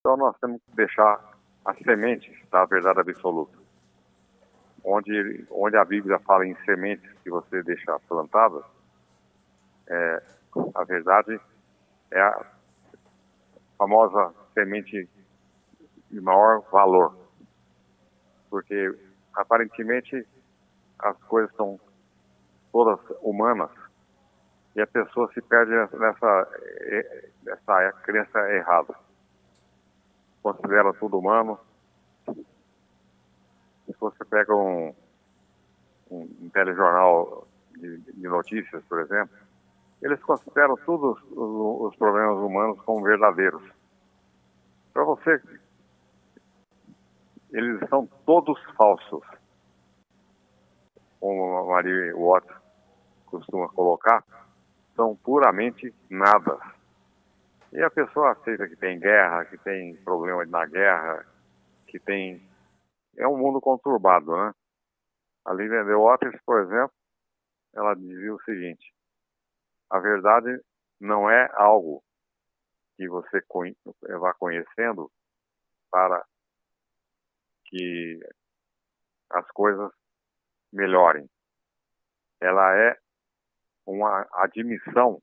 Então nós temos que deixar as sementes da verdade absoluta. Onde, onde a Bíblia fala em sementes que você deixa plantadas, é, a verdade é a famosa semente de maior valor. Porque aparentemente as coisas são todas humanas e a pessoa se perde nessa, nessa crença errada. Considera tudo humano. Se você pega um, um telejornal de, de notícias, por exemplo, eles consideram todos os, os problemas humanos como verdadeiros. Para você, eles são todos falsos. Como a Maria Watts costuma colocar, são puramente nada. E a pessoa aceita que tem guerra, que tem problema na guerra, que tem. É um mundo conturbado, né? A Lilian de Waters, por exemplo, ela dizia o seguinte: a verdade não é algo que você vá conhecendo para que as coisas melhorem. Ela é uma admissão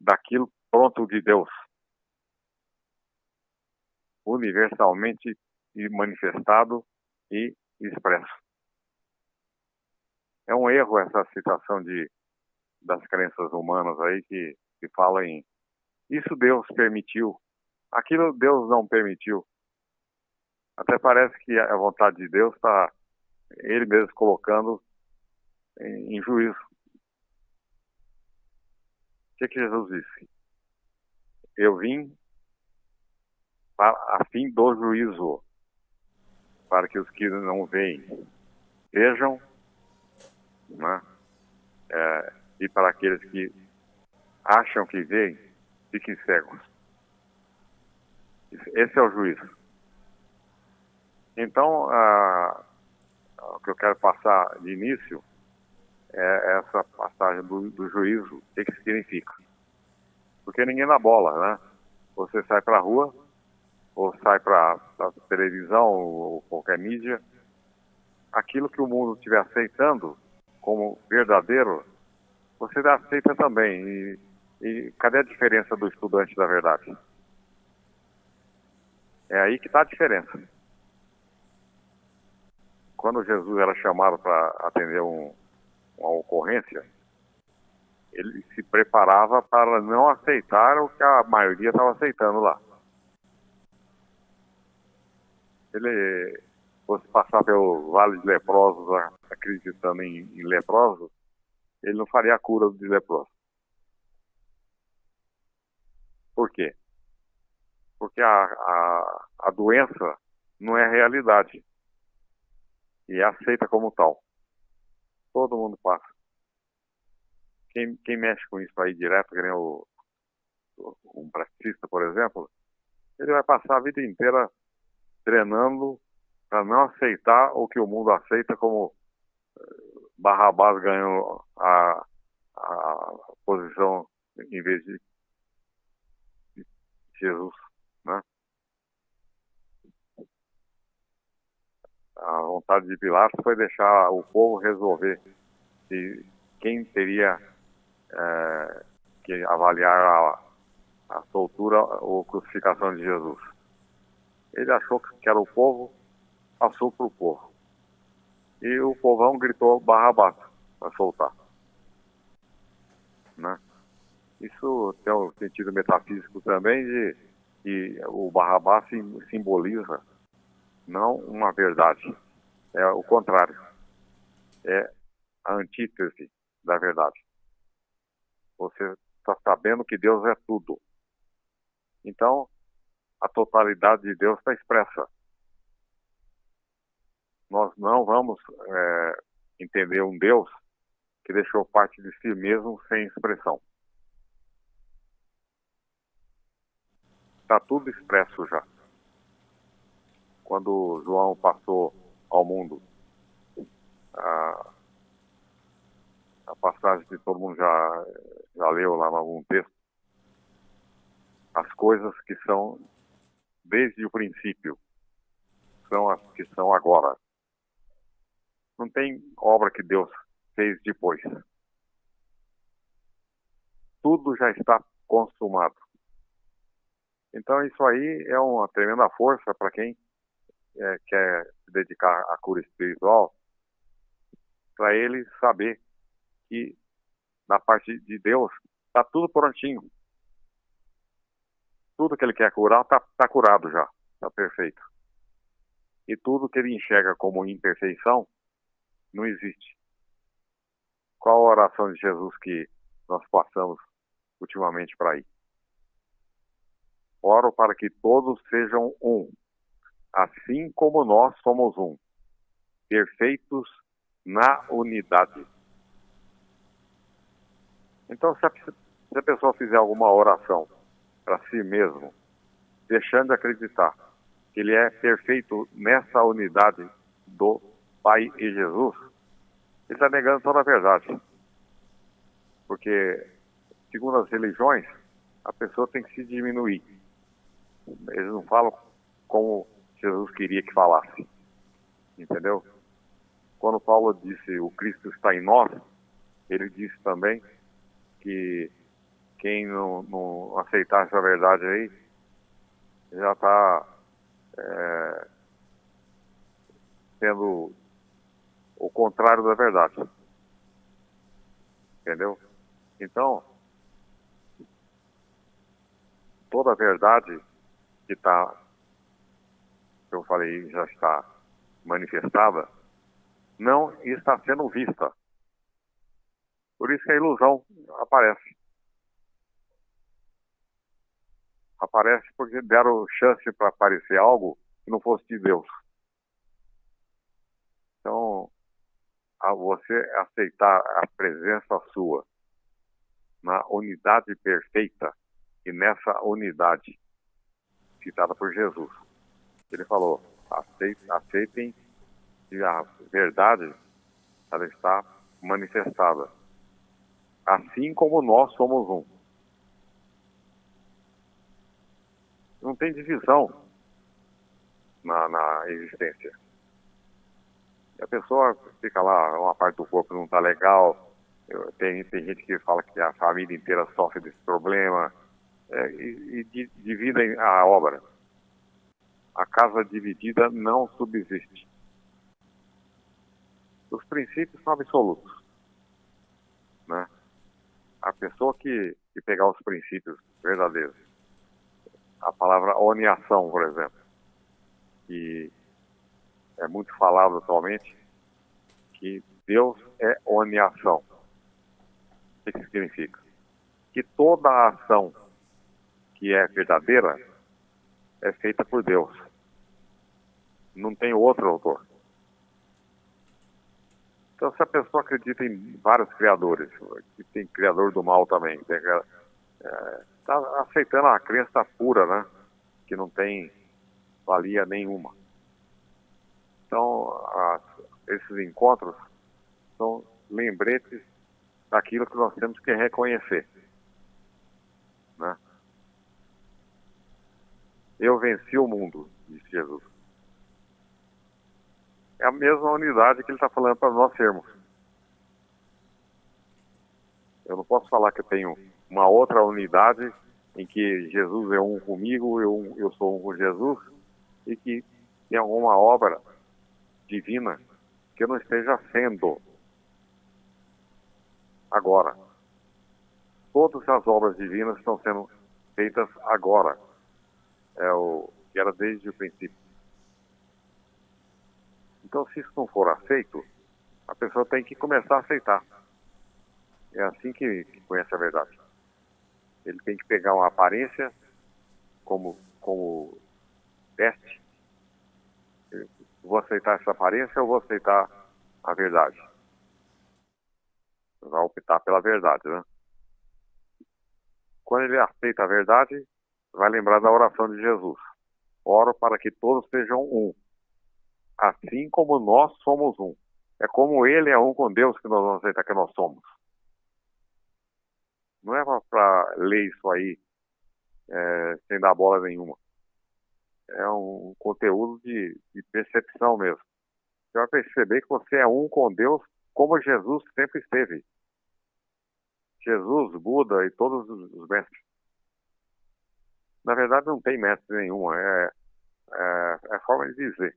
daquilo pronto de Deus, universalmente manifestado e expresso. É um erro essa citação de das crenças humanas aí que, que fala em isso Deus permitiu, aquilo Deus não permitiu. Até parece que a vontade de Deus está ele mesmo colocando em, em juízo. O que, que Jesus disse? Eu vim a fim do juízo, para que os que não veem vejam, né? É, e para aqueles que acham que veem, fiquem cegos. Esse é o juízo. Então, a, o que eu quero passar de início é essa passagem do, do juízo, o que, que significa. Porque ninguém dá bola, né? Você sai para a rua, ou sai para a televisão, ou qualquer mídia, aquilo que o mundo estiver aceitando como verdadeiro, você aceita também. E, e cadê a diferença do estudante da verdade? É aí que está a diferença. Quando Jesus era chamado para atender um, uma ocorrência, ele se preparava para não aceitar o que a maioria estava aceitando lá. Ele fosse passar pelo Vale de Leprosos, acreditando em, em leprosos, ele não faria a cura de leproso. Por quê? Porque a, a, a doença não é realidade e é aceita como tal. Todo mundo passa. Quem, quem mexe com isso aí direto, que nem o, um praticista, por exemplo, ele vai passar a vida inteira treinando para não aceitar o que o mundo aceita como Barrabás ganhou a, a posição em vez de Jesus, né? A vontade de Pilatos foi deixar o povo resolver se quem teria é, que avaliar a, a soltura ou crucificação de Jesus. Ele achou que era o povo, passou para o povo e o povão gritou Barrabás para soltar. Né? Isso tem um sentido metafísico também de que o Barrabás simboliza não uma verdade, é o contrário, é a antítese da verdade. Você está sabendo que Deus é tudo. Então, a totalidade de Deus está expressa nós não vamos é, entender um Deus que deixou parte de si mesmo sem expressão. Está tudo expresso já. Quando João passou ao mundo, a, a passagem que todo mundo já, já leu lá em algum texto, as coisas que são desde o princípio, são as que são agora. Não tem obra que Deus fez depois. Tudo já está consumado. Então isso aí é uma tremenda força para quem é, quer se dedicar à cura espiritual, para ele saber que na parte de Deus está tudo prontinho. Tudo que ele quer curar está tá curado já, está perfeito. E tudo que ele enxerga como imperfeição não existe. Qual a oração de Jesus que nós passamos ultimamente para aí? Oro para que todos sejam um, assim como nós somos um, perfeitos na unidade. Então, se a, se a pessoa fizer alguma oração para si mesmo, deixando de acreditar que ele é perfeito nessa unidade do Pai e Jesus, ele está negando toda a verdade. Porque, segundo as religiões, a pessoa tem que se diminuir. Eles não falam como Jesus queria que falasse. Entendeu? Quando Paulo disse o Cristo está em nós, ele disse também que quem não, não aceitar essa verdade aí já está é, sendo o contrário da verdade. Entendeu? Então, toda a verdade que está, que eu falei, já está manifestada, não está sendo vista. Por isso que a ilusão aparece. Aparece porque deram chance para aparecer algo que não fosse de Deus. Então, a você aceitar a presença sua na unidade perfeita e nessa unidade citada por Jesus. Ele falou: aceitem que a verdade ela está manifestada, assim como nós somos um. Não tem divisão na, na existência. E a pessoa fica lá, uma parte do corpo não está legal, tem, tem gente que fala que a família inteira sofre desse problema, é, e, e dividem a obra. A casa dividida não subsiste. Os princípios são absolutos. Né? A pessoa que, que pegar os princípios verdadeiros, a palavra oniação, por exemplo, que é muito falado atualmente, que Deus é oniação. O que significa? Que toda a ação que é verdadeira é feita por Deus. Não tem outro autor. Então, se a pessoa acredita em vários criadores, que tem criador do mal também, está é, tá aceitando a crença pura, né? Que não tem valia nenhuma. Então, esses encontros são lembretes daquilo que nós temos que reconhecer. Né? Eu venci o mundo, disse Jesus a mesma unidade que ele está falando para nós sermos. Eu não posso falar que eu tenho uma outra unidade em que Jesus é um comigo, eu, eu sou um com Jesus, e que tem alguma obra divina que eu não esteja sendo agora. Todas as obras divinas estão sendo feitas agora. É o que era desde o princípio. Então, se isso não for aceito, a pessoa tem que começar a aceitar. É assim que, que conhece a verdade. Ele tem que pegar uma aparência como, como teste. Vou aceitar essa aparência ou vou aceitar a verdade? Vai optar pela verdade, né? Quando ele aceita a verdade, vai lembrar da oração de Jesus. Oro para que todos sejam um assim como nós somos um. É como ele é um com Deus que nós vamos aceitar que nós somos. Não é para ler isso aí é, sem dar bola nenhuma. é um conteúdo de, de percepção mesmo. Você vai perceber que você é um com Deus, como Jesus sempre esteve. Jesus, Buda e todos os mestres. Na verdade, não tem mestre nenhum, é, é, é forma de dizer.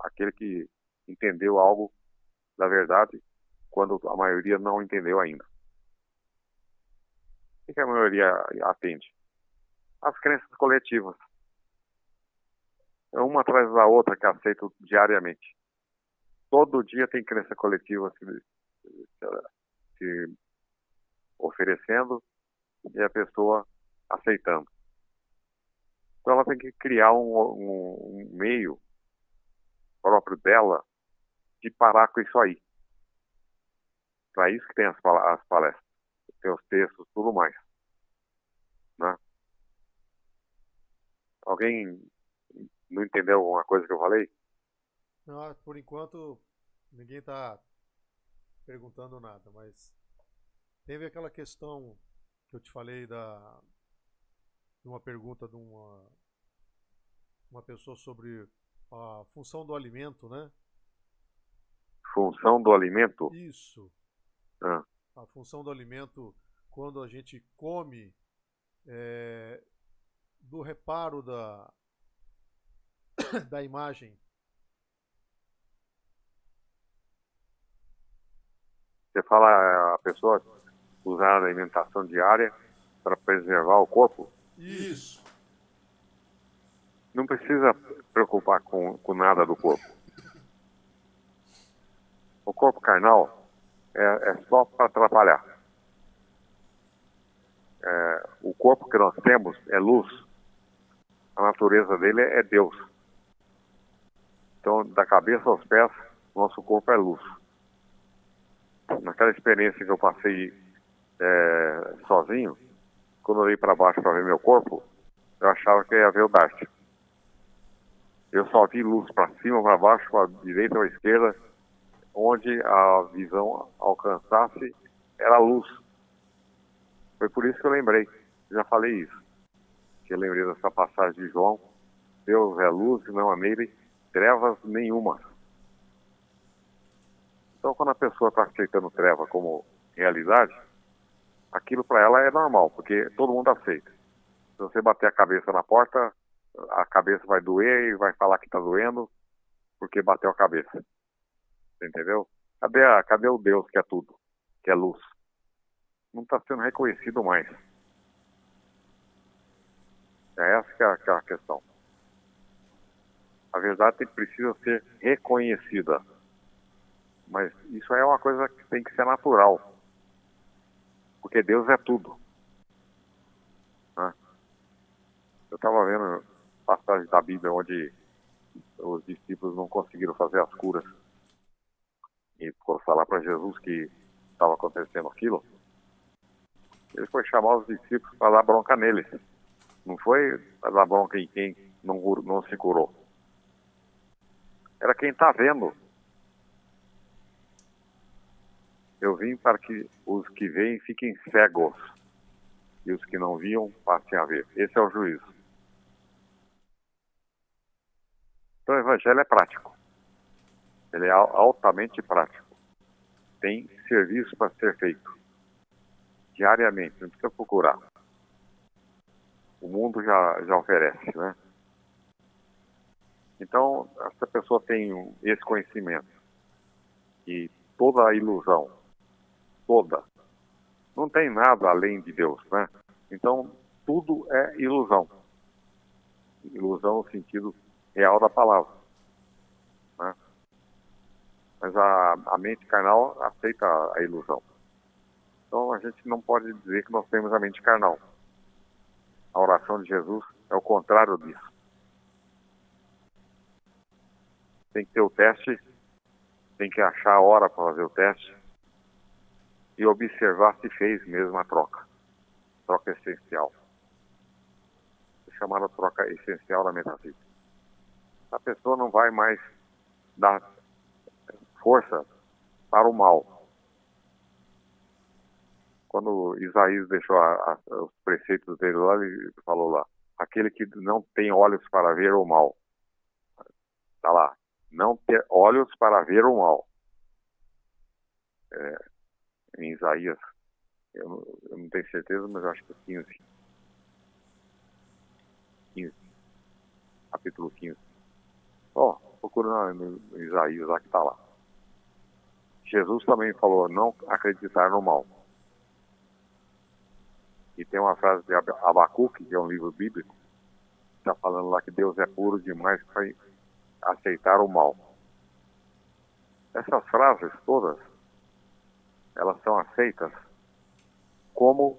Aquele que entendeu algo da verdade quando a maioria não entendeu ainda. O que a maioria atende? As crenças coletivas. É uma atrás da outra que aceito diariamente. Todo dia tem crença coletiva se, se oferecendo e a pessoa aceitando. Então ela tem que criar um, um, um meio próprio dela de parar com isso aí. Para isso que tem as, as palestras, tem os textos, tudo mais. Né? Alguém não entendeu alguma coisa que eu falei? Não, por enquanto ninguém está perguntando nada, mas teve aquela questão que eu te falei da de uma pergunta de uma uma pessoa sobre a função do alimento, né? Função do alimento? Isso. Ah. A função do alimento quando a gente come é, do reparo da da imagem. Você fala a pessoa usar a alimentação diária para preservar o corpo? Isso. Não precisa preocupar com, com nada do corpo. O corpo carnal é, é só para atrapalhar. É, o corpo que nós temos é luz. A natureza dele é Deus. Então, da cabeça aos pés, nosso corpo é luz. Naquela experiência que eu passei é, sozinho, quando eu olhei para baixo para ver meu corpo, eu achava que ia ver o Dart. Eu só vi luz para cima, para baixo, para direita ou esquerda, onde a visão alcançasse era luz. Foi por isso que eu lembrei, já falei isso. Que eu lembrei dessa passagem de João, Deus é luz e não há nele trevas nenhuma. Então, quando a pessoa está aceitando treva como realidade, aquilo para ela é normal, porque todo mundo aceita. Se você bater a cabeça na porta, a cabeça vai doer e vai falar que está doendo porque bateu a cabeça. Entendeu? Cadê, a, cadê o Deus que é tudo, que é luz? Não está sendo reconhecido mais. É essa que é, a, que é a questão. A verdade precisa ser reconhecida. Mas isso é uma coisa que tem que ser natural. Porque Deus é tudo. Né? Eu estava vendo passagem da Bíblia onde os discípulos não conseguiram fazer as curas. E foram falar para Jesus que estava acontecendo aquilo. Ele foi chamar os discípulos para dar bronca neles. Não foi para dar bronca em quem não, não se curou era quem está vendo. Eu vim para que os que veem fiquem cegos e os que não viam passem a ver. Esse é o juízo. Então o evangelho é prático. Ele é altamente prático. Tem serviço para ser feito diariamente, não precisa procurar. O mundo já, já oferece, né? Então, essa pessoa tem esse conhecimento e toda a ilusão, toda, não tem nada além de Deus, né? Então, tudo é ilusão. Ilusão no sentido real da palavra. Né? Mas a, a mente carnal aceita a ilusão. Então, a gente não pode dizer que nós temos a mente carnal. A oração de Jesus é o contrário disso. tem que ter o teste, tem que achar a hora para fazer o teste e observar se fez mesmo a troca. Troca essencial. É chamada troca essencial da metafísica. A pessoa não vai mais dar força para o mal. Quando Isaías deixou a, a, os preceitos dele lá, ele falou lá, aquele que não tem olhos para ver o mal. Está lá. Não ter olhos para ver o mal. É, em Isaías, eu, eu, não tenho certeza, mas acho que é 15. 15. Capítulo 15. Ó, oh, procura no, no Isaías lá que está lá. Jesus também falou não acreditar no mal. E tem uma frase de Abacuque, que é um livro bíblico, está falando lá que Deus é puro demais para aceitar o mal. Essas frases todas, elas são aceitas como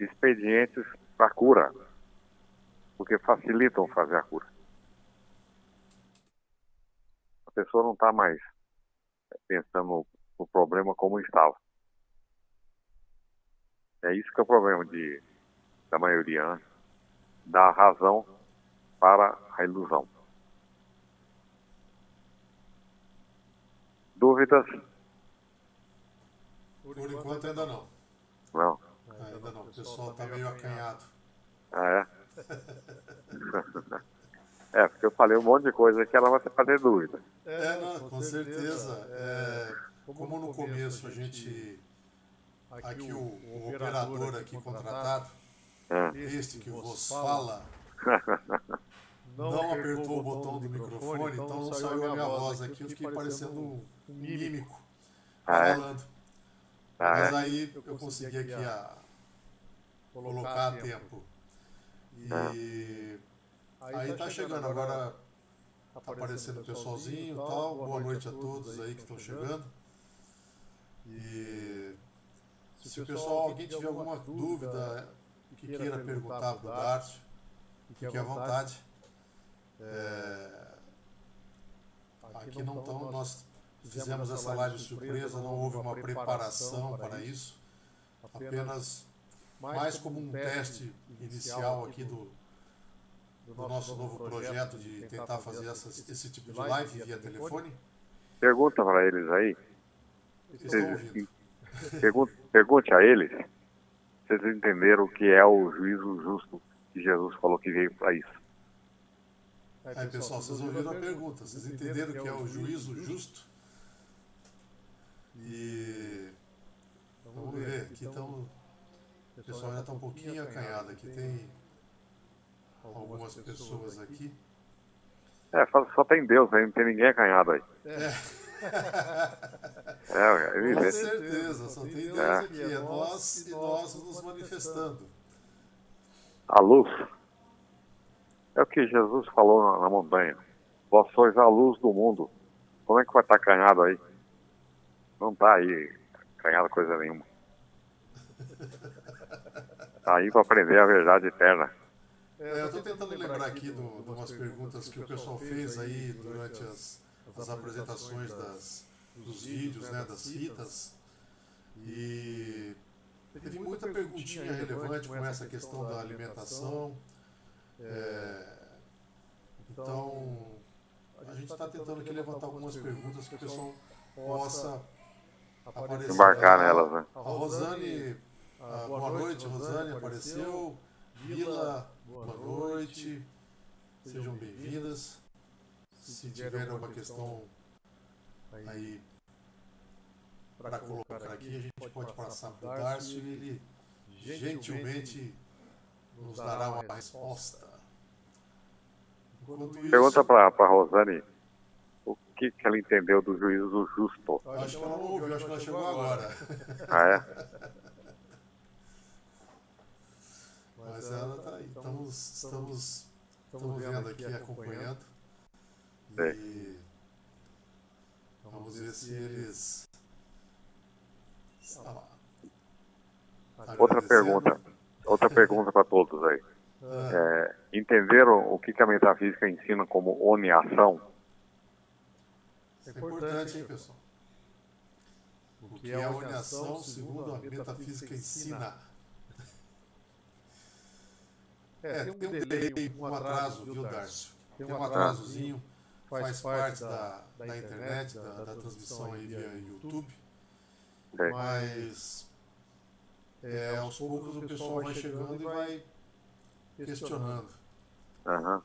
expedientes para cura, porque facilitam fazer a cura. A pessoa não está mais pensando no problema como estava. É isso que é o problema de, da maioria, né? dar razão para a ilusão. Dúvidas? Por enquanto ainda não. Não? Ainda não, o pessoal está meio acanhado. Ah, é? é, porque eu falei um monte de coisa que ela vai fazer dúvida. É, não, com certeza. É, como no começo a gente aqui, aqui o, o, operador aqui contratado, é. este que vos fala, não apertou o botão do microfone, então não saiu a minha voz aqui, eu fiquei parecendo um mímico ah, é? falando. Ah, Mas é? aí eu consegui aqui a colocar a tempo. E aí tá, tá chegando agora tá aparecendo o pessoalzinho e tal. Boa noite a todos aí que estão chegando. E se o pessoal, alguém tiver alguma dúvida que queira perguntar para o Darcio, fique à vontade. É, aqui não estão, nós fizemos essa live surpresa, não houve uma preparação para isso, apenas mais como um teste inicial aqui do, do nosso novo projeto de tentar fazer essas, esse tipo de live via telefone. Pergunta para eles aí. Ouvindo. Pergunte, pergunte a eles se eles entenderam o que é o juízo justo que Jesus falou que veio para isso. Aí, pessoal, vocês ouviram a pergunta. Vocês entenderam o que é o juízo justo? E vamos ver, aqui estão. O pessoal ainda está um pouquinho acanhado. Aqui tem algumas pessoas aqui. É, só tem Deus aí, não tem ninguém acanhado aí. É. É, é Com certeza, só tem Deus é. aqui, é nós e nós nos manifestando. A luz é o que Jesus falou na, na montanha. Vós sois a luz do mundo. Como é que vai estar canhado aí? Não está aí canhado coisa nenhuma. Está aí para aprender a verdade eterna. É, eu estou tentando lembrar aqui de umas perguntas que o pessoal fez aí durante as, as apresentações das, dos vídeos, né, das fitas. E teve muita perguntinha relevante com essa questão da alimentação. É, então, a gente está tentando aqui levantar algumas perguntas que o pessoal possa aparecer. Embarcar nelas, né? A Rosane, ah, boa noite, Rosane apareceu. Vila, boa noite. Sejam bem-vindas. Se tiver alguma questão aí para colocar aqui, a gente pode passar para o Darcio e ele gentilmente nos dará uma resposta. Isso, Pergunta para a Rosane o que, que ela entendeu do juízo justo. Eu acho que ela não ouviu, acho que ela chegou agora. Ah, é? Mas ela está aí. Estamos, estamos, estamos vendo aqui, acompanhando. E vamos ver se eles Outra pergunta. Outra pergunta para todos aí. Ah. É, entenderam o que, que a metafísica ensina como oneação? É importante, hein, pessoal? O que é a oneação segundo a metafísica ensina? É, tem um delay, um atraso, viu, Darcio? Tem um atrasozinho, faz parte da, da internet, da, da transmissão aí via YouTube. Mas é, aos poucos o pessoal vai chegando e vai questionando. Aham.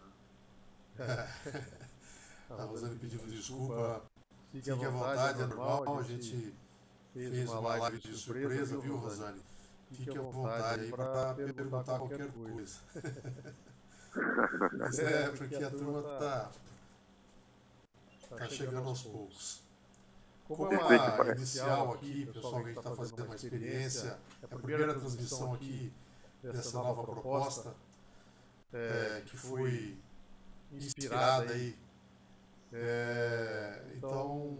A Rosane pedindo desculpa. Fique à vontade, é normal, a gente fez uma live de surpresa, viu, Rosane? Fique à vontade aí para perguntar qualquer coisa. Mas é, porque a turma está tá chegando aos poucos. Como é uma inicial aqui, pessoal, a gente está fazendo uma experiência, é a primeira transmissão aqui dessa nova proposta, é, que foi inspirada aí. É, então,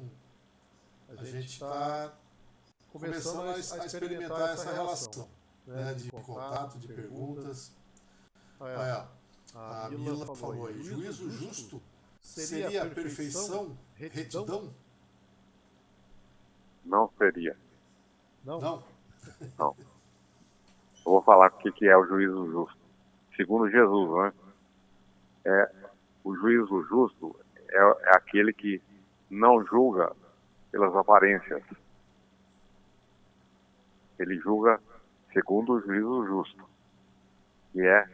a gente está começando a, a experimentar essa relação né, de contato, de perguntas. Olha, a Mila falou aí, juízo justo seria a perfeição, retidão? Não seria. Não? Não. Não. Eu vou falar o que é o juízo justo. Segundo Jesus, né? É, o juízo justo é, é aquele que não julga pelas aparências. Ele julga segundo o juízo justo, que é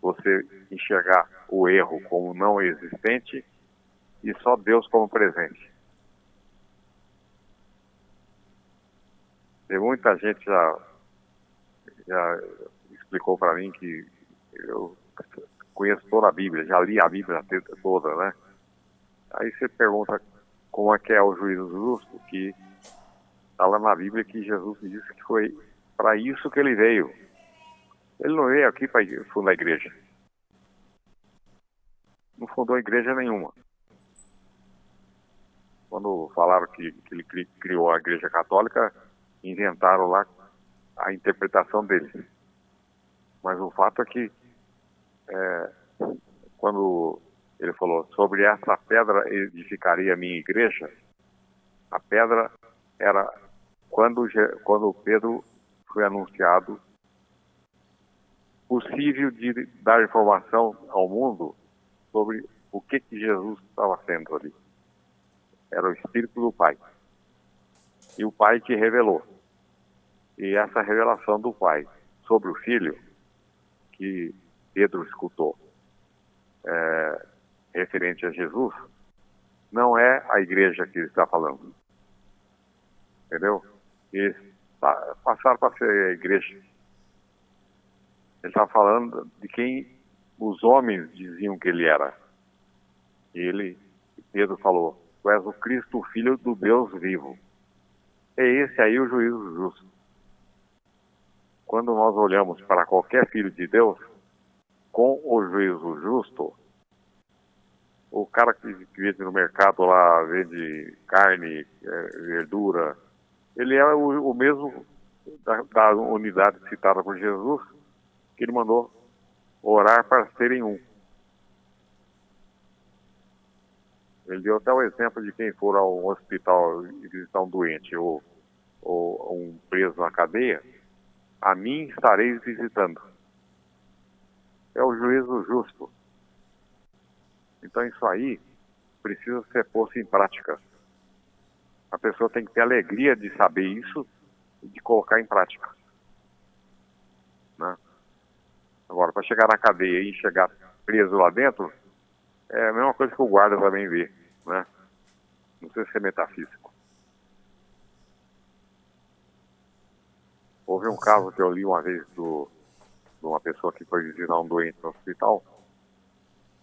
você enxergar o erro como não existente e só Deus como presente. E muita gente já, já explicou para mim que eu conheço toda a Bíblia, já li a Bíblia toda, né? Aí você pergunta como é que é o juízo justo, que está lá na Bíblia que Jesus disse que foi para isso que ele veio. Ele não veio aqui para fundar a igreja. Não fundou igreja nenhuma. Quando falaram que, que ele criou a igreja católica, inventaram lá a interpretação dele. Mas o fato é que é, quando ele falou sobre essa pedra edificaria a minha igreja, a pedra era quando, quando Pedro foi anunciado possível de dar informação ao mundo sobre o que, que Jesus estava sendo ali. Era o Espírito do Pai. E o Pai que revelou. E essa revelação do Pai sobre o Filho, que Pedro escutou, é, referente a Jesus, não é a igreja que ele está falando. Entendeu? E passaram para ser igreja. Ele está falando de quem os homens diziam que ele era. E ele, Pedro falou, tu és o Cristo, Filho do Deus vivo. É esse aí o juízo justo. Quando nós olhamos para qualquer filho de Deus, com o juízo justo, o cara que, vende no mercado lá, vende carne, é, verdura, ele é o, o mesmo da, da, unidade citada por Jesus, que ele mandou orar para serem um. Ele deu até o exemplo de quem for a um hospital e visitar um doente ou, ou um preso na cadeia, a mim estareis visitando. É o juízo justo. Então isso aí precisa ser posto em prática. A pessoa tem que ter alegria de saber isso e de colocar em prática. Né? Agora, para chegar na cadeia e chegar preso lá dentro, é a mesma coisa que o guarda também vê. Né? Não sei se é metafísico. Houve um caso que eu li uma vez do, de uma pessoa que foi visitar um doente no hospital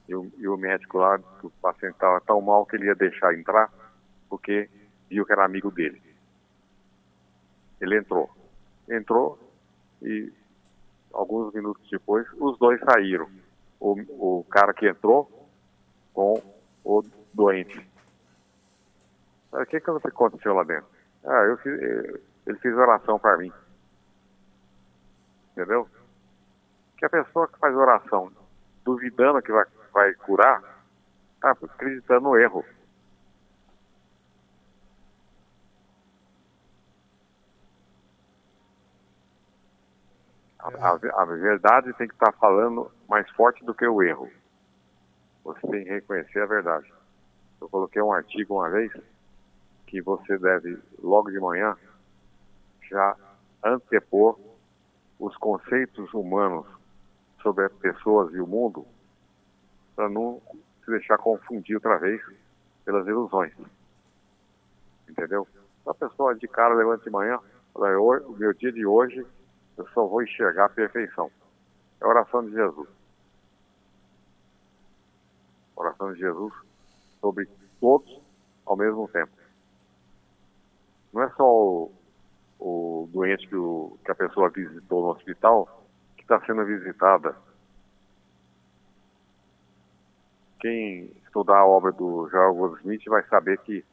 e o, e o médico lá, o paciente estava tão mal que ele ia deixar entrar porque viu que era amigo dele. Ele entrou. Entrou e alguns minutos depois os dois saíram. O, o cara que entrou com o doente. O que, que aconteceu lá dentro? Ah, eu fiz, ele fez oração para mim. Entendeu? Que a pessoa que faz oração duvidando que vai, vai curar, está acreditando no erro. A, a, verdade tem que estar tá falando mais forte do que o erro. Você tem que reconhecer a verdade. Eu coloquei um artigo uma vez que você deve, logo de manhã, já antepor os conceitos humanos sobre as pessoas e o mundo para não se deixar confundir outra vez pelas ilusões. Entendeu? A pessoa de cara levanta de manhã, fala, o meu dia de hoje eu só vou enxergar a perfeição. É a oração de Jesus. A oração de Jesus sobre todos ao mesmo tempo. Não é só o, o doente que, o, que a pessoa visitou no hospital que está sendo visitada. Quem estudar a obra do Joel Goldsmith vai saber que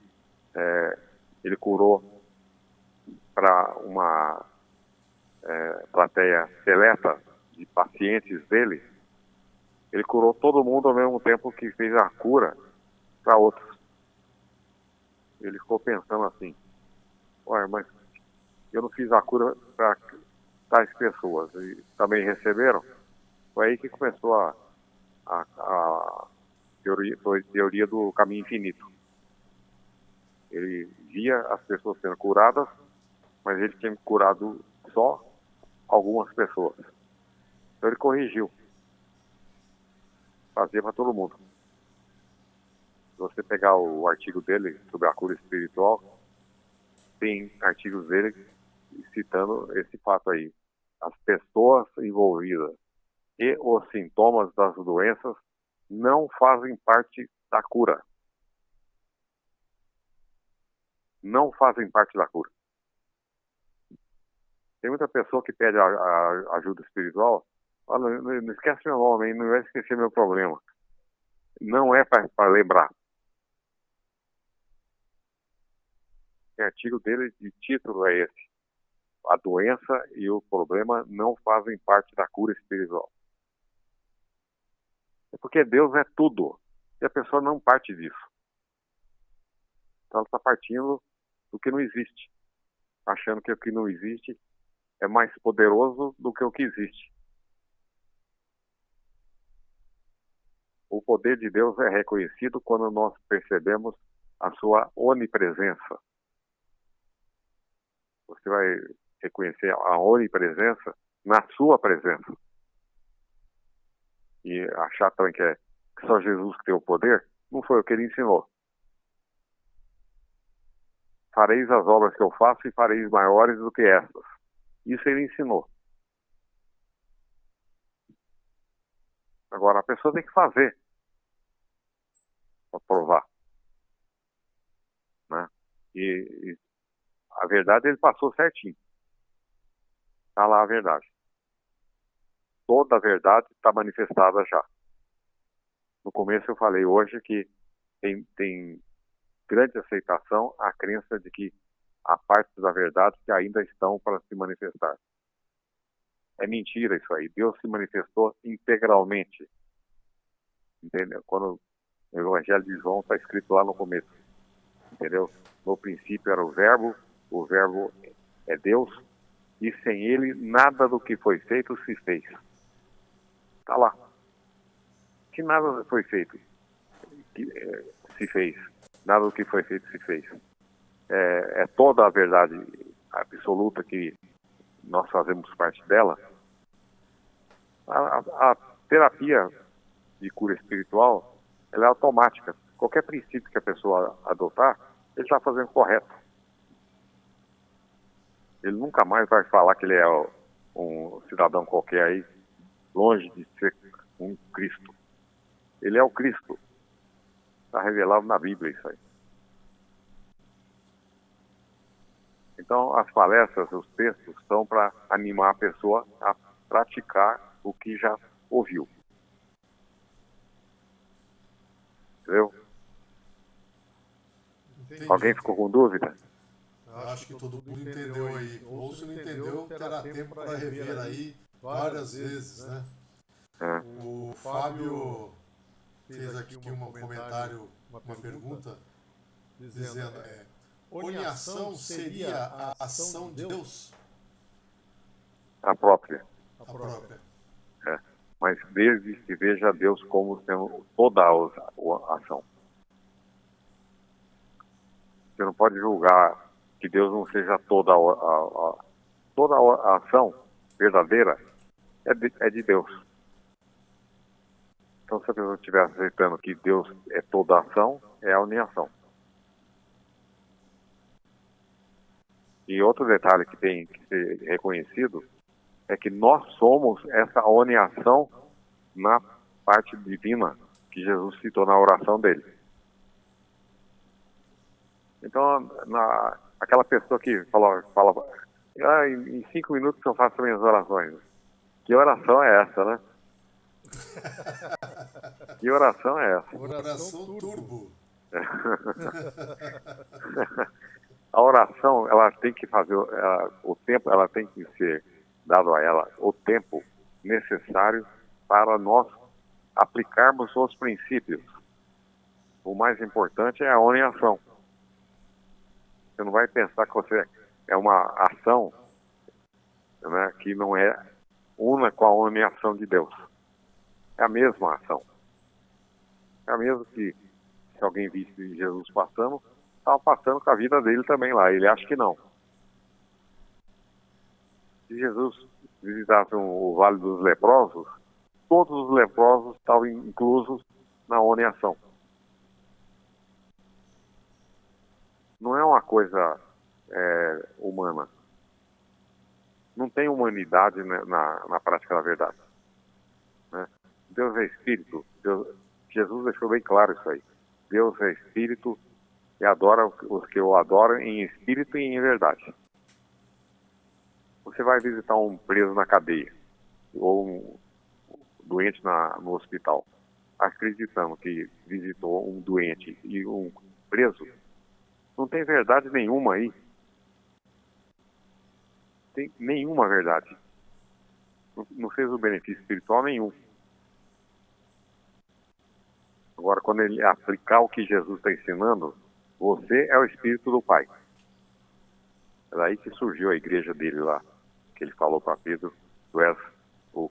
é, ele curou para uma é, plateia seleta de pacientes dele, ele curou todo mundo ao mesmo tempo que fez a cura para outros. Ele ficou pensando assim, ué, mas eu não fiz a cura para tais pessoas e também receberam. Foi aí que começou a, a, a teoria, teoria do caminho infinito. Ele via as pessoas sendo curadas, mas ele tinha curado só algumas pessoas. Então ele corrigiu. Fazia para todo mundo. Se você pegar o artigo dele sobre a cura espiritual, tem artigos dele citando esse fato aí. As pessoas envolvidas e os sintomas das doenças não fazem parte da cura. Não fazem parte da cura. Tem muita pessoa que pede a, a ajuda espiritual, fala, não, esquece meu nome, não vai esquecer meu problema. Não é para lembrar. O artigo dele de título é esse. A doença e o problema não fazem parte da cura espiritual. É porque Deus é tudo. E a pessoa não parte disso. Então ela está partindo do que não existe. Achando que o que não existe é mais poderoso do que o que existe. O poder de Deus é reconhecido quando nós percebemos a sua onipresença. Você vai reconhecer a onipresença na sua presença. E achar também que é só Jesus que tem o poder, não foi o que ele ensinou. Fareis as obras que eu faço e fareis maiores do que estas. Isso ele ensinou. Agora, a pessoa tem que fazer para provar. Né? E, e, a verdade ele passou certinho. Está lá a verdade. Toda a verdade está manifestada já. No começo eu falei hoje que tem, tem grande aceitação a crença de que a parte da verdade que ainda estão para se manifestar. É mentira isso aí. Deus se manifestou integralmente. Entendeu? Quando o Evangelho de João está escrito lá no começo. Entendeu? No princípio era o Verbo, o Verbo é Deus, e sem ele nada do que foi feito se fez. Está lá. Que nada foi feito que, é, se fez. Nada do que foi feito se fez é, é toda a verdade absoluta que nós fazemos parte dela, a, a, a, terapia de cura espiritual ela é automática. Qualquer princípio que a pessoa adotar, ele está fazendo correto. Ele nunca mais vai falar que ele é um cidadão qualquer aí, longe de ser um Cristo. Ele é o Cristo. Está revelado na Bíblia isso aí. Então, as palestras, os textos, são para animar a pessoa a praticar o que já ouviu. Entendeu? Entendi. Alguém ficou com dúvida? Acho que todo mundo entendeu aí. Ou se não entendeu, terá tempo para rever aí várias vezes, né? É. O Fábio fez aqui um comentário, uma pergunta, dizendo... É, Oniação seria a ação de Deus? A própria. A própria. É. Mas desde que veja Deus como sendo toda a ação. Você não pode julgar que Deus não seja toda a, a, a toda a ação verdadeira é de, é de Deus. Então, se a pessoa estiver aceitando que Deus é toda ação, é a uniação. E outro detalhe que tem que ser reconhecido é que nós somos essa uniação na parte divina que Jesus citou na oração dele. Então, na, aquela pessoa que fala, fala ah, em, em cinco minutos eu faço minhas orações. Que oração é essa, né? que oração é essa? Oração turbo. a oração, ela tem que fazer, ela, o tempo, ela tem que ser dado a ela o tempo necessário para nós aplicarmos os princípios. O mais importante é a oração. Você não vai pensar que você é uma ação né, que não é una com a uniação de Deus. É a mesma ação. É a mesma que se alguém visse Jesus passando, estava passando com a vida dele também lá. Ele acha que não. Se Jesus visitasse o Vale dos Leprosos, todos os leprosos estavam inclusos na uniação. Não é uma coisa é, humana. Não tem humanidade na, na, na prática da verdade. Né? Deus é espírito. Deus, Jesus deixou bem claro isso aí. Deus é espírito e adora os que o adoram em espírito e em verdade. Você vai visitar um preso na cadeia ou um doente na, no hospital, acreditando que visitou um doente e um preso, não tem verdade nenhuma aí. Tem nenhuma verdade. Não, não fez o benefício espiritual nenhum. Agora, quando ele aplicar o que Jesus está ensinando, você é o Espírito do Pai. É daí que surgiu a igreja dele lá, que ele falou para Pedro, tu és o,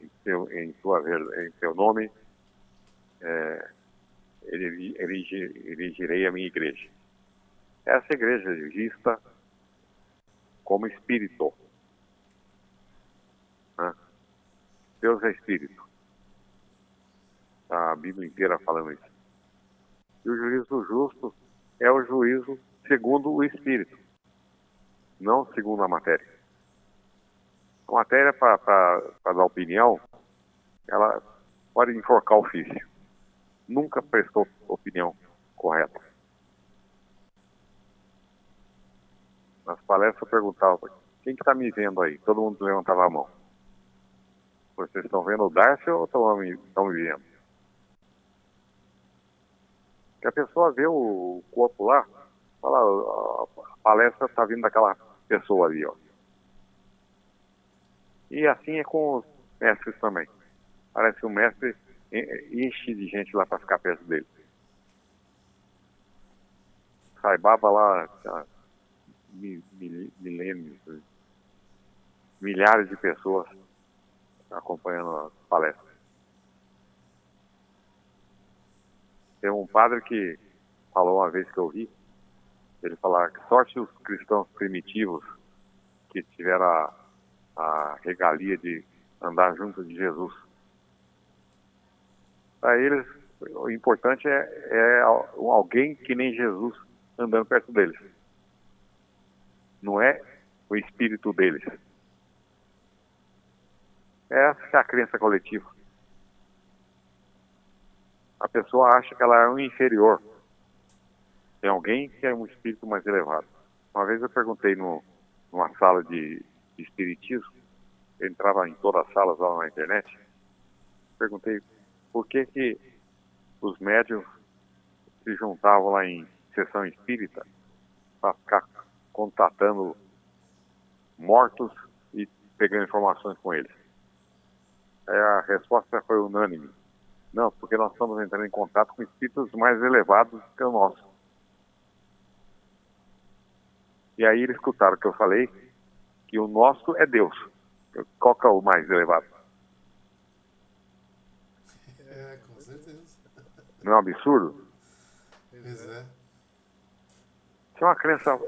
em, seu, em, tua, em seu nome, é, erigirei a minha igreja. Essa igreja é vista como espírito. Né? Deus é espírito. A Bíblia inteira falando isso. E o juízo justo é o juízo segundo o espírito, não segundo a matéria. A matéria, para dar opinião, ela pode enforcar o ofício. Nunca prestou opinião correta. Nas palestras eu perguntava, quem que está me vendo aí? Todo mundo levantava a mão. Vocês estão vendo o Darcy ou estão me, estão me vendo? Que a pessoa vê o corpo lá, fala, a palestra está vindo daquela pessoa ali, ó. E assim é com os mestres também. Parece que o mestre enche de gente lá para ficar perto dele. Saibaba lá, milênios, milhares de pessoas acompanhando a palestra. Tem um padre que falou uma vez que eu vi, ele falar que sorte os cristãos primitivos que tiveram a, a regalia de andar junto de Jesus. Para eles, o importante é, é alguém que nem Jesus andando perto deles. Não é o espírito deles. Essa é a crença coletiva. A pessoa acha que ela é um inferior. Tem alguém que é um espírito mais elevado. Uma vez eu perguntei no, numa sala de, de espiritismo, eu entrava em todas as salas lá na internet, perguntei por que que os médios se juntavam lá em sessão espírita para ficar contatando mortos e pegando informações com eles. Aí a resposta foi unânime. Não, porque nós estamos entrando em contato com espíritos mais elevados que o nosso. E aí eles escutaram que eu falei que o nosso é Deus. Qual que é o mais elevado? É, com certeza. Não é um absurdo? Pois é. Se é uma crença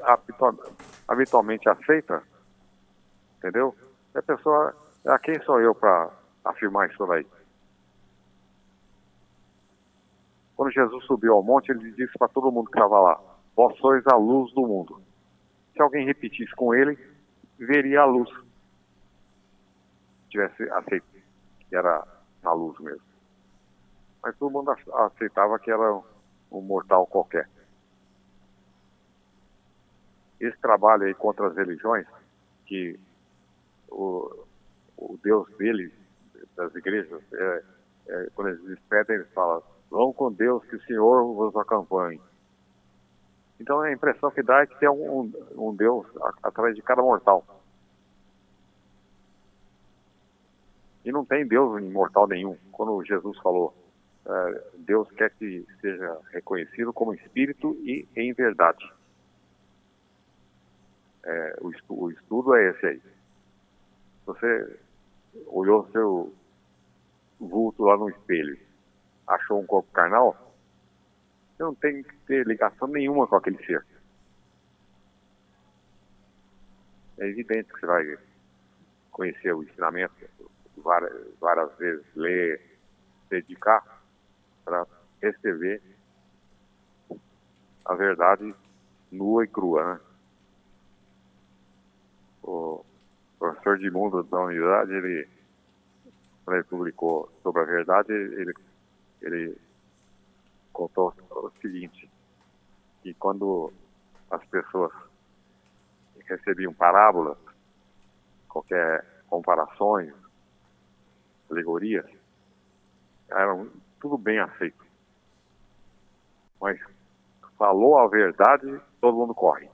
habitualmente aceita, entendeu? A pessoa, a quem sou eu para afirmar isso daí? Quando Jesus subiu ao monte, ele disse para todo mundo que estava lá: Vós sois a luz do mundo. Se alguém repetisse com ele, veria a luz. Tivesse aceito que era a luz mesmo. Mas todo mundo aceitava que era um mortal qualquer. Esse trabalho aí contra as religiões, que o, o Deus dele, das igrejas, é, é, quando eles despedem, eles falam Vão com Deus, que o Senhor vos acompanhe. Então a impressão que dá é que tem um, um Deus atrás de cada mortal. E não tem Deus imortal nenhum. Quando Jesus falou, uh, Deus quer que seja reconhecido como espírito e em verdade. É, o, estudo, o, estudo é esse aí. Você olhou seu vulto lá no espelho achou um corpo carnal, não tem que ter ligação nenhuma com aquele ser. É evidente que você vai conhecer o ensinamento várias, várias vezes, ler, dedicar para receber a verdade nua e crua, né? O professor de mundo da unidade, ele, quando ele publicou sobre a verdade, ele ele contou o seguinte, que quando as pessoas recebiam parábolas, qualquer comparações, alegorias, eram tudo bem aceito. Mas falou a verdade, todo mundo corre.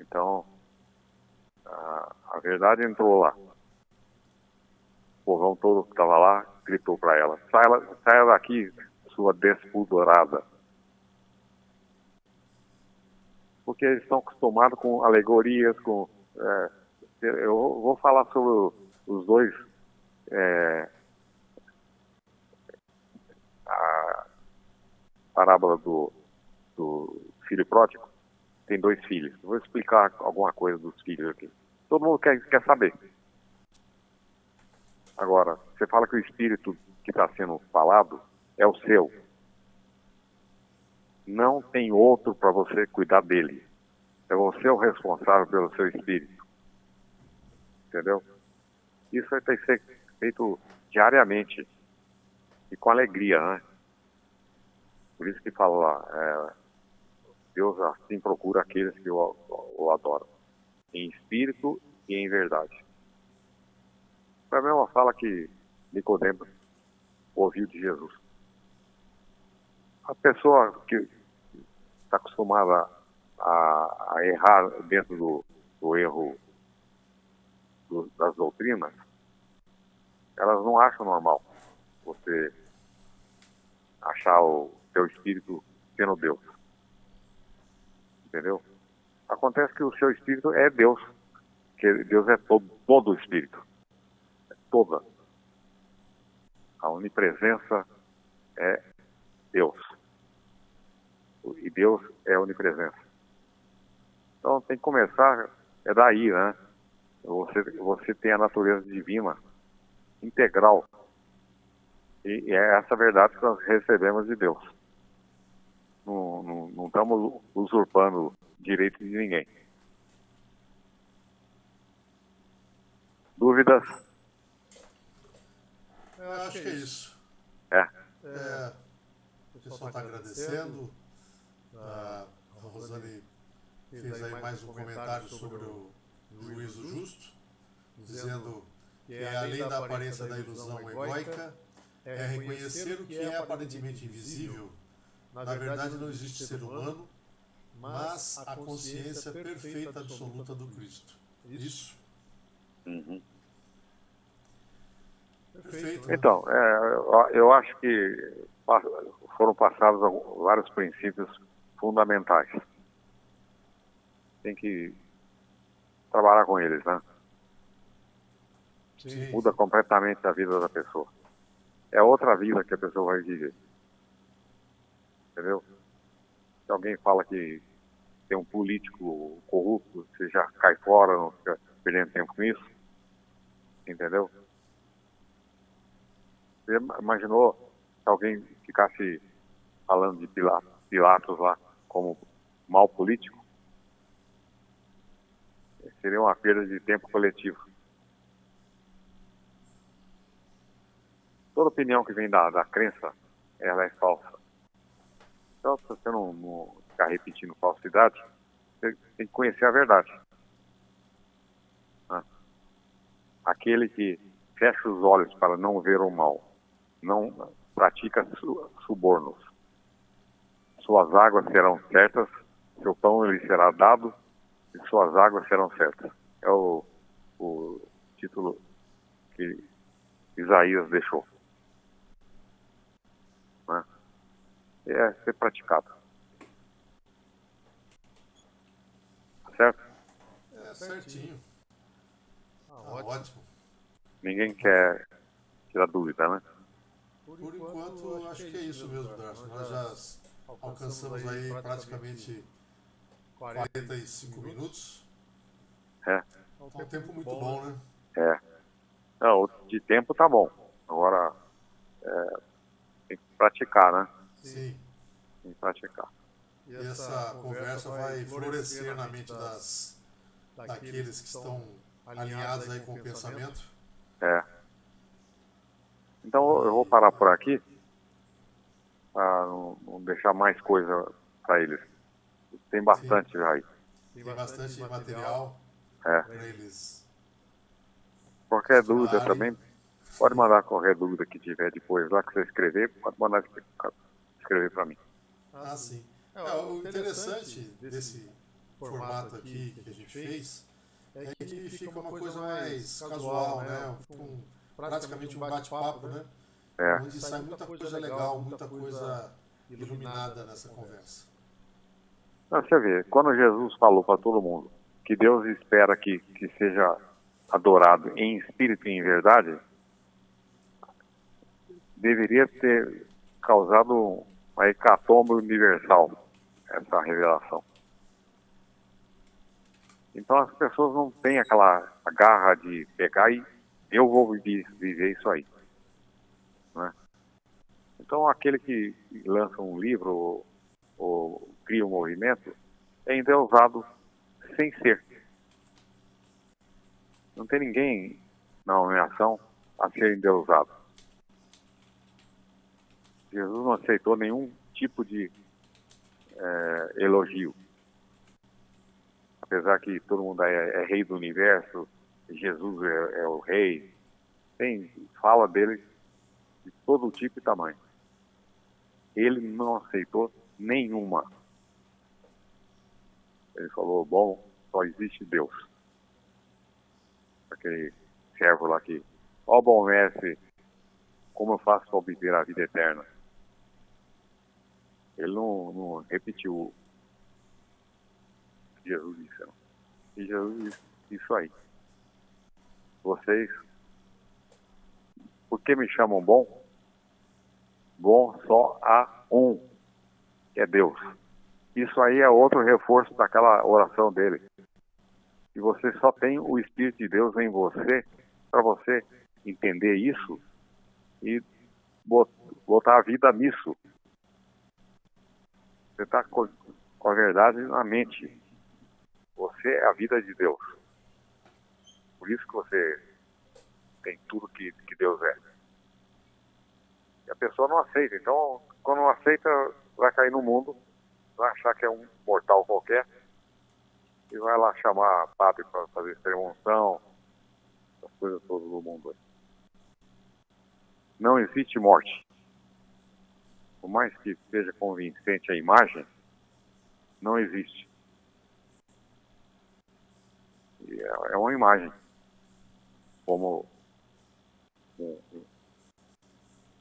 Então, a, a verdade entrou lá. O povão todo que estava lá gritou para ela: saia, saia daqui, sua despudorada. Porque eles estão acostumados com alegorias, com. É, eu vou falar sobre os dois. É, a parábola do, do filho pródigo. Tem dois filhos. Vou explicar alguma coisa dos filhos aqui. Todo mundo quer, quer saber. Agora, você fala que o espírito que está sendo falado é o seu. Não tem outro para você cuidar dele. É você o responsável pelo seu espírito. Entendeu? Isso tem que ser feito diariamente e com alegria, né? Por isso que fala lá, é, Deus assim procura aqueles que o, o adoram, em espírito e em verdade. Foi a mesma fala que Nicodemos ouviu de Jesus. A pessoa que está acostumada a, a, errar dentro do, do erro do, das doutrinas, elas não acham normal você achar o seu espírito sendo Deus. Entendeu? Acontece que o seu espírito é Deus, que Deus é todo, todo o espírito toda. A onipresença é Deus. E Deus é onipresença. Então tem que começar, é daí, né? Você, você tem a natureza divina integral. E, é essa verdade que nós recebemos de Deus. Não, não, não estamos usurpando direitos de ninguém. Dúvidas? Eu acho, acho que é isso. É. é. O pessoal está agradecendo. A, a Rosane fez aí mais um comentário sobre o juízo justo, dizendo que além da aparência da ilusão egóica, é reconhecer o que é aparentemente invisível. Na verdade, não existe ser humano, mas a consciência perfeita absoluta do Cristo. Isso. Uhum. Perfeito. Então, é, eu acho que foram passados vários princípios fundamentais. Tem que trabalhar com eles, né? Sim. Muda completamente a vida da pessoa. É outra vida que a pessoa vai viver. Entendeu? Se alguém fala que tem um político corrupto, você já cai fora, não fica perdendo tempo com isso. Entendeu? Você imaginou se alguém ficasse falando de Pilatos, lá como mal político? Seria uma perda de tempo coletivo. Toda opinião que vem da, da crença, ela é falsa. Então, se você não, não ficar repetindo falsidade, você tem que conhecer a verdade. Ah. Aquele que fecha os olhos para não ver o mal, não pratica subornos. Suas águas serão certas, seu pão lhe será dado e suas águas serão certas. É o, o título que Isaías deixou. Né? É ser praticado. Certo? É certinho. Ah, ótimo. ótimo. Ninguém quer tirar dúvida, né? Por, Por enquanto, enquanto, acho que é isso mesmo, Darcio. Nós já alcançamos aí praticamente 45 minutos. É. É um tempo muito bom, né? É. Não, de tempo tá bom. Agora é, tem que praticar, né? Sim. Tem que praticar. E essa conversa vai florescer na mente das, daqueles que estão alinhados aí com o pensamento. É. Então eu vou parar por aqui para não, não deixar mais coisa para eles. Tem bastante Sim. já aí. Tem bastante material é. para eles. Qualquer dúvida também, pode mandar qualquer dúvida que tiver depois lá que você escrever, pode mandar escrever para mim. Ah, sim. É, o interessante desse formato aqui que a gente fez é que fica uma coisa mais casual, né? né? Um, praticamente um bate-papo, né? É. Onde sai muita coisa legal, muita coisa iluminada nessa conversa. Não, você vê, quando Jesus falou para todo mundo que Deus espera que, que seja adorado em espírito e em verdade, deveria ter causado uma hecatombe universal essa revelação. Então as pessoas não têm aquela garra de pegar e eu vou viver, viver isso aí. Né? Então aquele que lança um livro ou, ou cria um movimento é endeusado sem ser. Não tem ninguém na nomeação a ser endeusado. Jesus não aceitou nenhum tipo de é, elogio. Apesar que todo mundo é, é rei do universo, Jesus é, é, o rei, tem fala dele de todo tipo e tamanho. Ele não aceitou nenhuma. Ele falou, bom, só existe Deus. Aquele servo lá que, ó bom mestre, como eu faço para obter a vida eterna? Ele não, não repetiu Jesus disse. E Jesus disse isso aí. Vocês, por que me chamam bom? Bom só há um, que é Deus. Isso aí é outro reforço daquela oração dele. E você só tem o Espírito de Deus em você para você entender isso e botar a vida nisso. Você está com, a verdade na mente. Você é a vida de Deus. Por isso que você tem tudo que, que Deus é. E a pessoa não aceita. Então, quando não aceita, vai cair no mundo, vai achar que é um mortal qualquer e vai lá chamar padre para fazer extremunção, as coisas todas do mundo. Não existe morte por mais que seja convincente a imagem, não existe. É, é uma imagem, como um,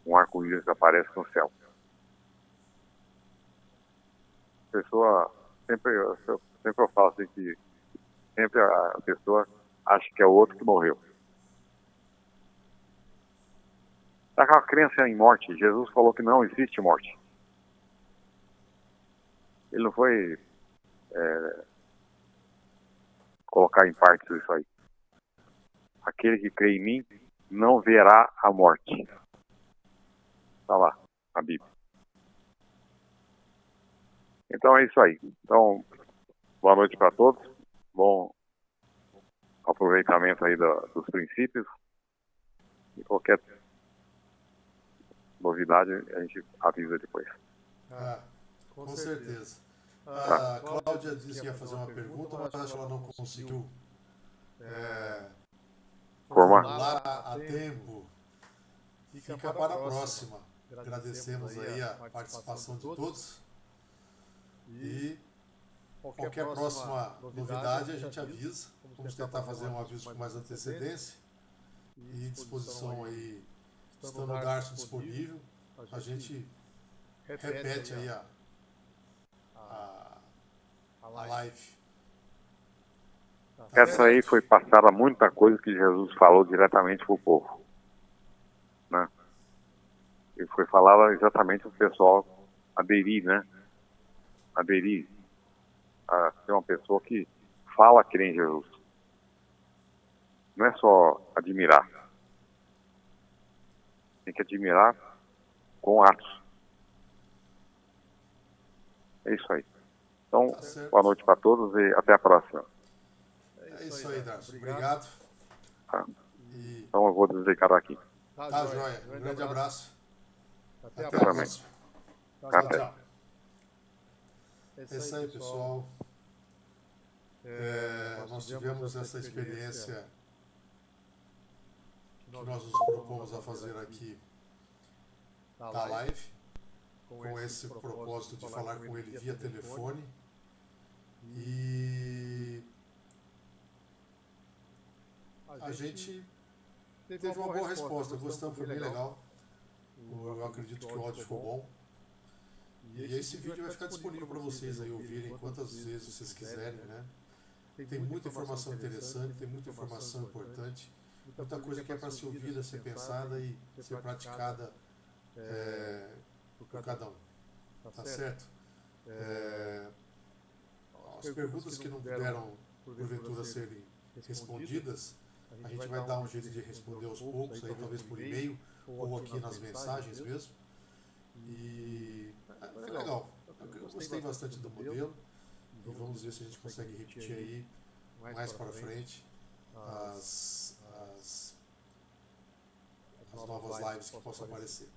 um arco-íris aparece no céu. A pessoa, sempre, sempre eu falo assim que sempre a pessoa acha que é o outro que morreu. Daquela crença em morte, Jesus falou que não existe morte. Ele não foi é, colocar em partes isso aí. Aquele que crê em mim não verá a morte. Está lá, a Bíblia. Então é isso aí. Então, boa noite para todos. Bom aproveitamento aí do, dos princípios. E qualquer novidade a gente avisa depois. Ah, com, com certeza. certeza. Ah, a Cláudia disse que ia fazer uma pergunta, mas acho que ela não conseguiu é, formar a tempo. Fica para a próxima. Agradecemos aí a participação de todos. E qualquer próxima novidade a gente avisa. Vamos tentar fazer um aviso com mais antecedência. E disposição aí, estando o Darcio disponível, a gente repete aí a, a, a live. Essa aí foi passada muita coisa que Jesus falou diretamente para o povo. Né? E foi falada exatamente para o pessoal aderir, né? Aderir a ser uma pessoa que fala que nem Jesus. Não é só admirar. Tem que admirar com atos. É isso aí. Então, tá boa noite para todos e até a próxima. É isso aí, Darcio. Obrigado. Tá. E... Então eu vou desligar aqui. Tá, tá joia. Um grande abraço. Até, Até a próxima. Tchau, tchau. É isso aí, pessoal. É, nós tivemos essa experiência que nós nos propomos a fazer aqui da live, com esse propósito de falar com ele via telefone. E a gente teve uma boa resposta, gostamos, foi bem legal. Eu acredito que o áudio ficou bom. E esse vídeo vai ficar disponível para vocês aí ouvirem quantas vezes vocês quiserem, né? Tem muita informação interessante, tem muita informação importante, muita coisa que é para ser ouvida, ser pensada e ser praticada é, por cada um. Tá certo? É, as perguntas que não puderam, porventura, serem respondidas, a gente vai dar um jeito de responder aos poucos, aí talvez por e-mail ou aqui nas mensagens mesmo. E é, é legal. Eu gostei bastante do modelo e vamos ver se a gente consegue repetir aí mais para frente as, as, as novas lives que possam aparecer.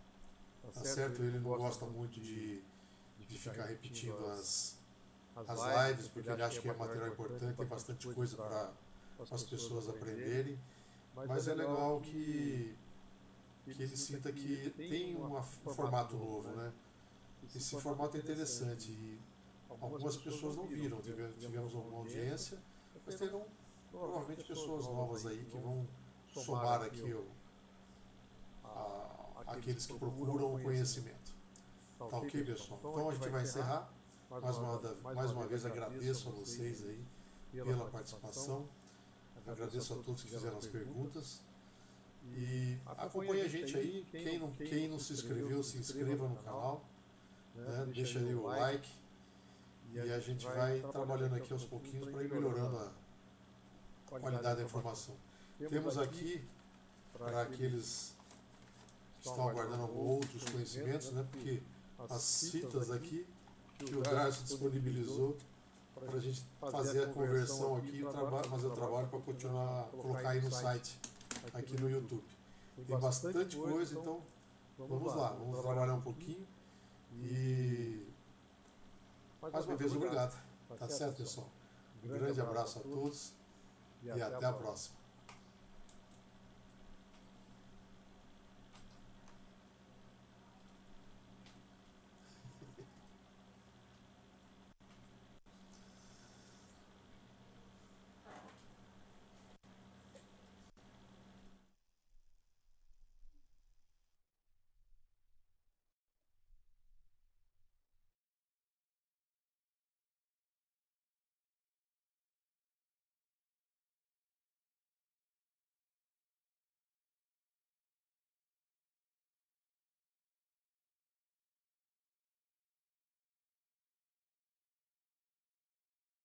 Tá certo? Ele não gosta muito de, de ficar repetindo as, as lives, porque ele acha que é material importante, tem bastante coisa para as pessoas aprenderem. Mas é legal que, que ele sinta que tem um formato novo, né? Esse formato é interessante e algumas pessoas não viram, tivemos alguma audiência, mas terão provavelmente pessoas novas aí que vão somar aqui o, a, aqueles que procuram o conhecimento. Tá ok, pessoal? Então a gente vai encerrar. Mais uma, mais uma vez agradeço a vocês aí pela participação. Agradeço a todos que fizeram as perguntas. E acompanhe a gente aí. Quem não, quem não se inscreveu, se inscreva no canal. Né? Deixa aí o like. E a gente vai trabalhando aqui aos pouquinhos para ir melhorando a qualidade da informação. Temos aqui, para aqueles que estão aguardando outros conhecimentos, né? porque as citas aqui que o Darcy disponibilizou para a gente fazer a conversão aqui, fazer o trabalho para continuar, colocar aí no site, aqui no YouTube. Tem bastante coisa, então vamos lá, vamos trabalhar um pouquinho e mais uma vez obrigado. Tá certo, pessoal? Um grande abraço a todos e até a próxima.